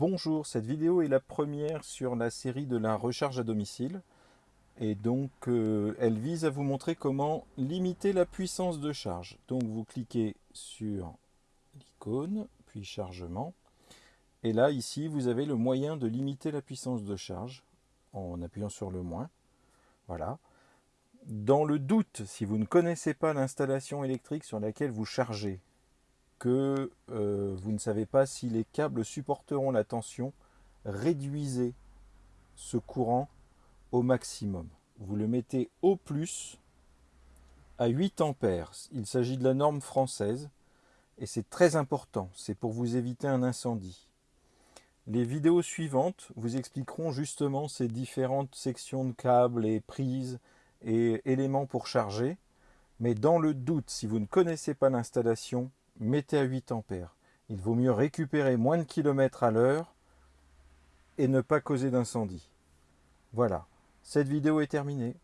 Bonjour, cette vidéo est la première sur la série de la recharge à domicile. Et donc, euh, elle vise à vous montrer comment limiter la puissance de charge. Donc, vous cliquez sur l'icône, puis chargement. Et là, ici, vous avez le moyen de limiter la puissance de charge en appuyant sur le moins. Voilà. Dans le doute, si vous ne connaissez pas l'installation électrique sur laquelle vous chargez, que euh, vous ne savez pas si les câbles supporteront la tension, réduisez ce courant au maximum. Vous le mettez au plus à 8 ampères. Il s'agit de la norme française et c'est très important. C'est pour vous éviter un incendie. Les vidéos suivantes vous expliqueront justement ces différentes sections de câbles et prises et éléments pour charger. Mais dans le doute, si vous ne connaissez pas l'installation, mettez à 8 ampères. Il vaut mieux récupérer moins de kilomètres à l'heure et ne pas causer d'incendie. Voilà, cette vidéo est terminée.